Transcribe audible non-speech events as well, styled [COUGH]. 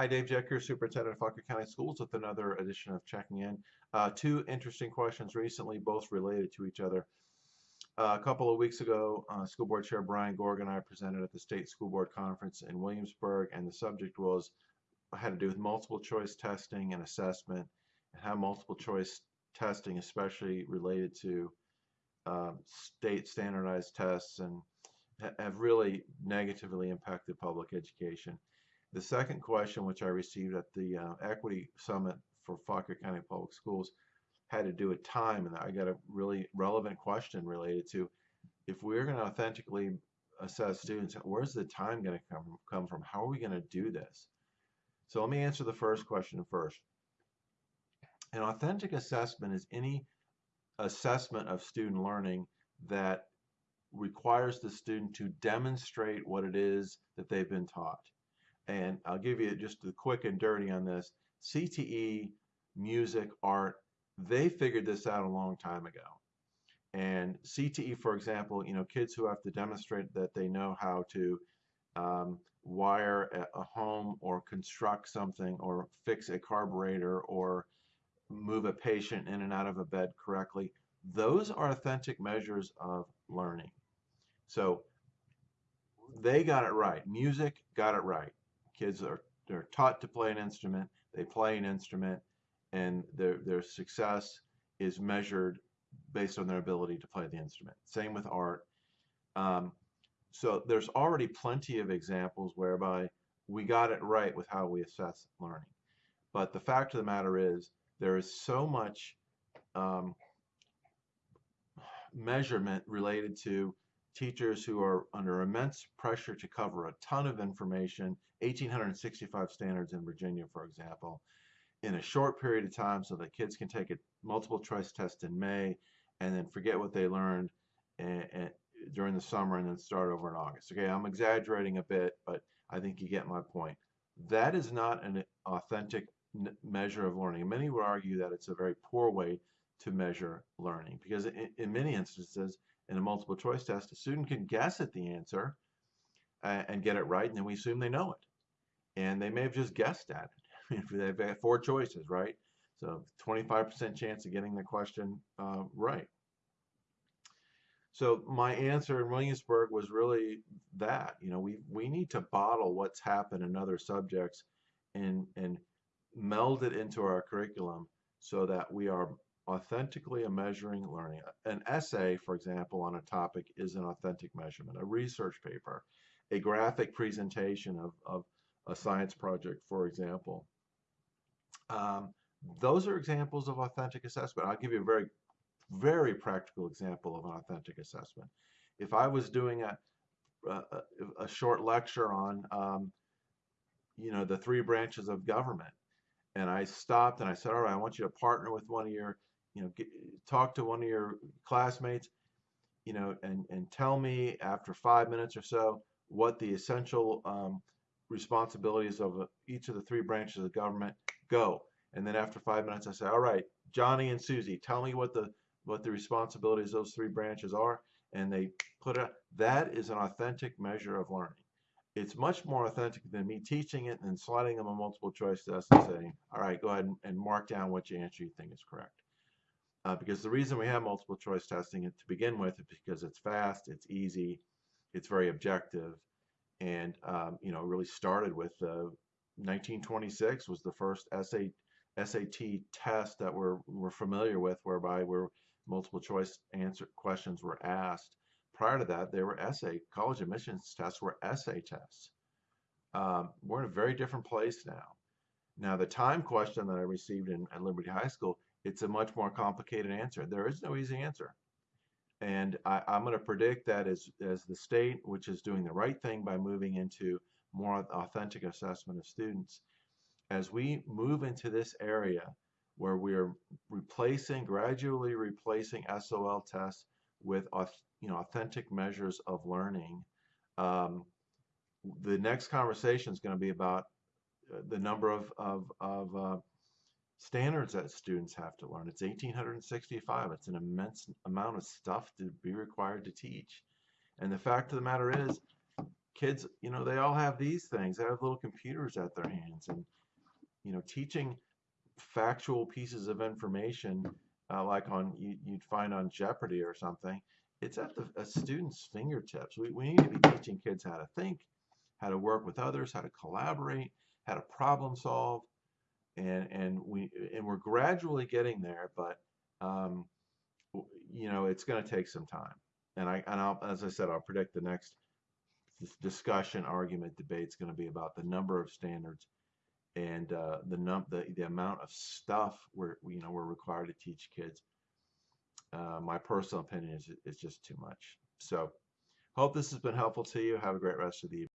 Hi, Dave Jecker, Superintendent of Fauquier County Schools with another edition of Checking In. Uh, two interesting questions recently, both related to each other. Uh, a couple of weeks ago, uh, School Board Chair Brian Gorg and I presented at the State School Board Conference in Williamsburg, and the subject was had to do with multiple choice testing and assessment, and how multiple choice testing, especially related to um, state standardized tests, and ha have really negatively impacted public education. The second question, which I received at the uh, Equity Summit for Fauquier County Public Schools, had to do with time, and I got a really relevant question related to if we're going to authentically assess students, where's the time going to come come from? How are we going to do this? So let me answer the first question first. An authentic assessment is any assessment of student learning that requires the student to demonstrate what it is that they've been taught and I'll give you just the quick and dirty on this. CTE, music, art, they figured this out a long time ago. And CTE, for example, you know, kids who have to demonstrate that they know how to um, wire a, a home or construct something or fix a carburetor or move a patient in and out of a bed correctly, those are authentic measures of learning. So they got it right. Music got it right kids are they're taught to play an instrument, they play an instrument, and their their success is measured based on their ability to play the instrument. Same with art. Um, so there's already plenty of examples whereby we got it right with how we assess learning. But the fact of the matter is there is so much um, measurement related to teachers who are under immense pressure to cover a ton of information, 1,865 standards in Virginia, for example, in a short period of time so that kids can take a multiple choice test in May and then forget what they learned and, and during the summer and then start over in August. Okay, I'm exaggerating a bit, but I think you get my point. That is not an authentic measure of learning. Many would argue that it's a very poor way to measure learning because in, in many instances, in a multiple choice test, a student can guess at the answer uh, and get it right, and then we assume they know it. And they may have just guessed at it. [LAUGHS] They've four choices, right? So 25% chance of getting the question uh, right. So my answer in Williamsburg was really that. You know, we we need to bottle what's happened in other subjects and and meld it into our curriculum so that we are authentically a measuring learning. An essay, for example, on a topic is an authentic measurement. A research paper, a graphic presentation of, of a science project, for example. Um, those are examples of authentic assessment. I'll give you a very, very practical example of an authentic assessment. If I was doing a, a, a short lecture on, um, you know, the three branches of government, and I stopped and I said, all right, I want you to partner with one of your you know, get, talk to one of your classmates, you know, and, and tell me after five minutes or so what the essential um, responsibilities of each of the three branches of government go. And then after five minutes, I say, all right, Johnny and Susie, tell me what the what the responsibilities of those three branches are. And they put it. That is an authentic measure of learning. It's much more authentic than me teaching it and then sliding them a multiple choice test and saying, all right, go ahead and, and mark down what answer you think is correct. Uh, because the reason we have multiple choice testing to begin with is because it's fast, it's easy, it's very objective, and um, you know really started with uh, 1926 was the first SAT, SAT test that we're, we're familiar with, whereby where multiple choice answer questions were asked. Prior to that, they were essay college admissions tests were essay tests. Um, we're in a very different place now. Now, the time question that I received in, at Liberty High School it's a much more complicated answer. There is no easy answer. And I, am going to predict that as, as the state, which is doing the right thing by moving into more authentic assessment of students, as we move into this area where we're replacing, gradually replacing SOL tests with you know, authentic measures of learning, um, the next conversation is going to be about uh, the number of, of, of uh, standards that students have to learn. It's 1865. It's an immense amount of stuff to be required to teach. And the fact of the matter is, kids, you know, they all have these things. They have little computers at their hands, and you know, teaching factual pieces of information uh, like on you, you'd find on Jeopardy or something. It's at the a student's fingertips. We, we need to be teaching kids how to think, how to work with others, how to collaborate, how to problem solve, and and we and we're gradually getting there. But um, you know, it's going to take some time. And I and I'll, as I said, I'll predict the next discussion, argument, debate is going to be about the number of standards and uh, the num the the amount of stuff we're you know we're required to teach kids. Uh, my personal opinion is is just too much. So, hope this has been helpful to you. Have a great rest of the evening.